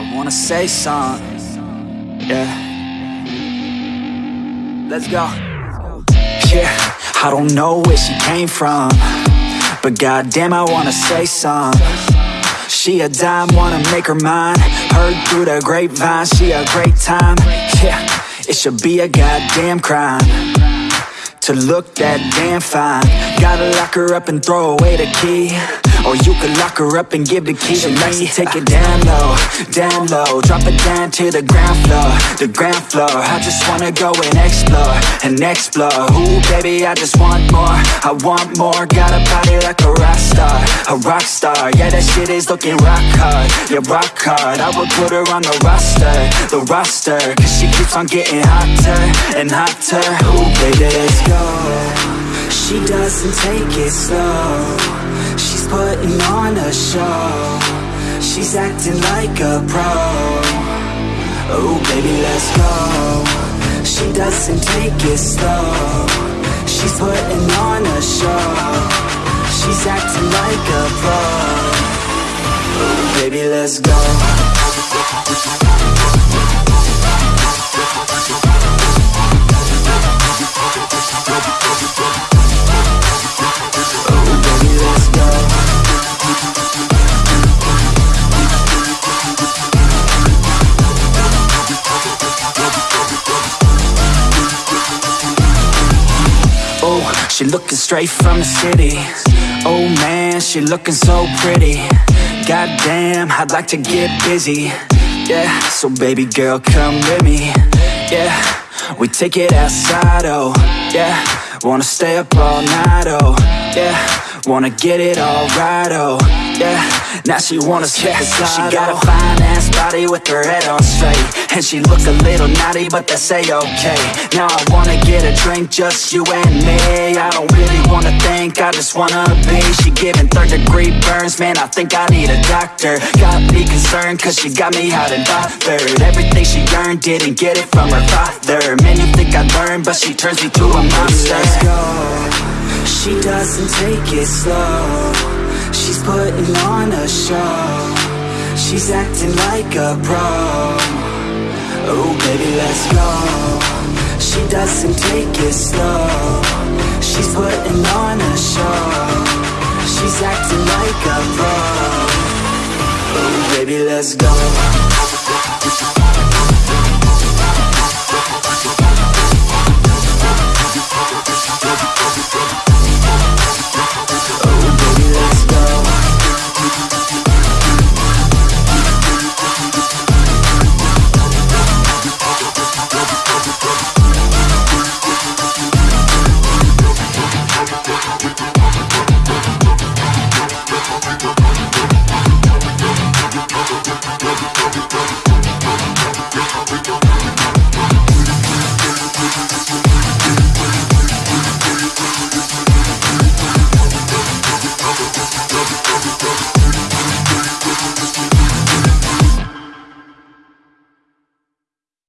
I wanna say something. Yeah. Let's go. Yeah, I don't know where she came from. But goddamn, I wanna say something. She a dime, wanna make her mine. Heard through the grapevine, she a great time. Yeah, it should be a goddamn crime to look that damn fine. Gotta lock her up and throw away the key. Or you could lock her up and give the key to me. Take it down low, down low. Drop it down to the ground floor, the ground floor. I just wanna go and explore, and explore. Ooh, baby, I just want more. I want more. Got a body like a rock star, a rock star. Yeah, that shit is looking rock hard, yeah, rock hard. I would put her on the roster, the roster. Cause she keeps on getting hotter and hotter. Ooh, baby, let's go. She doesn't take it slow. She's putting on a show. She's acting like a pro. Oh, baby, let's go. She doesn't take it slow. She's putting on a show. She's acting like a pro. Oh, baby, let's go. She looking straight from the city. Oh man, she looking so pretty. Goddamn, I'd like to get busy. Yeah, so baby girl, come with me. Yeah, we take it outside, oh yeah. Wanna stay up all night, oh yeah. Wanna get it all right, oh yeah. Now she wanna the slide, She got a oh. fine ass body with her head on straight, and she look a little naughty, but that's a okay. Now I wanna get a drink, just you and me. I don't really wanna think, I just wanna be. She giving third degree burns, man. I think I need a doctor. Got me concerned, cause she got me hot and bothered. Everything she earned, didn't get it from her father. Man, you think I learned, but she turns me to a monster. Let's go. She doesn't take it slow. She's putting on a show. She's acting like a pro. Oh, baby, let's go. She doesn't take it slow. She's putting on a show. She's acting like a pro. Oh, baby, let's go.